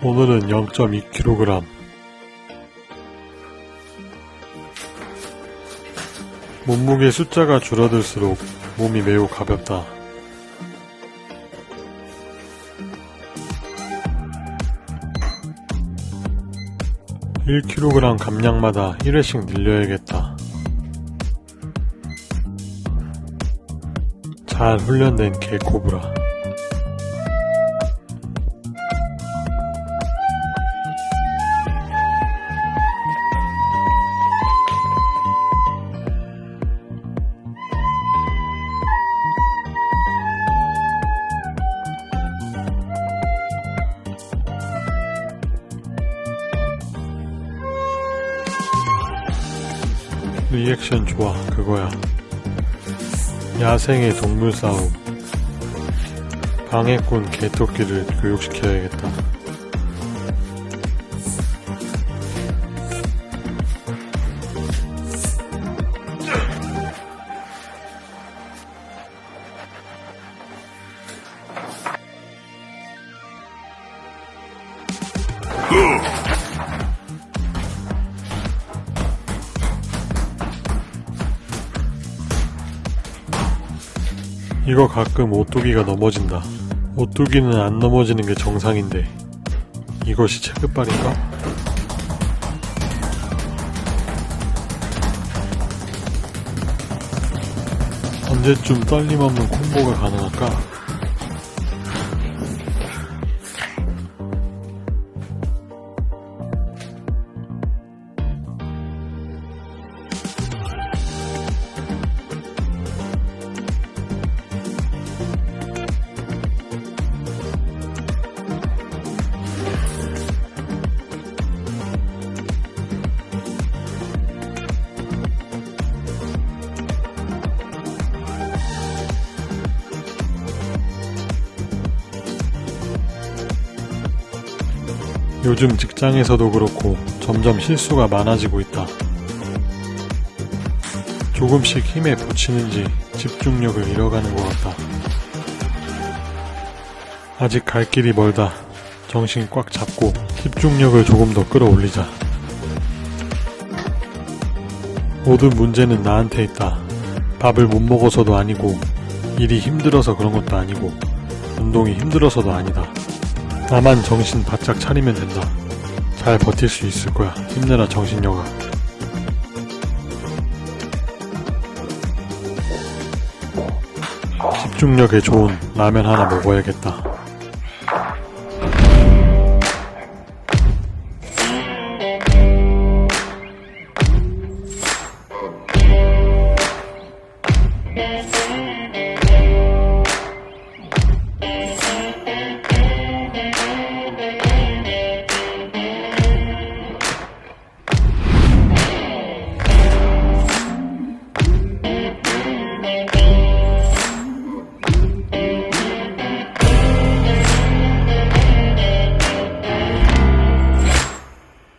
오늘은 0.2kg. 몸무게 숫자가 줄어들수록 몸이 매우 가볍다. (1kg) 감량마다 1회씩 늘려야겠다. 잘 훈련된 개코브라. 리액션 좋아 그거야. 야생의 동물 싸움. 방해꾼 개토끼를 교육시켜야겠다 이거 가끔 오뚜기가 넘어진다 오뚜기는 안 넘어지는 게 정상인데 이것이 체급발인가? 언제쯤 떨림 없는 콤보가 가능할까? 요즘 직장에서도 그렇고 점점 실수가 많아지고 있다. 조금씩 힘에 부치는지 집중력을 잃어가는 것 같다. 아직 갈 길이 멀다. 정신 꽉 잡고 집중력을 조금 더 끌어올리자. 모든 문제는 나한테 있다. 밥을 못 먹어서도 아니고, 일이 힘들어서 그런 것도 아니고, 운동이 힘들어서도 아니다. 나만 정신 바짝 차리면 된다. 잘 버틸 수 있을 거야. 힘내라 정신력아. 집중력에 좋은 라면 하나 먹어야겠다.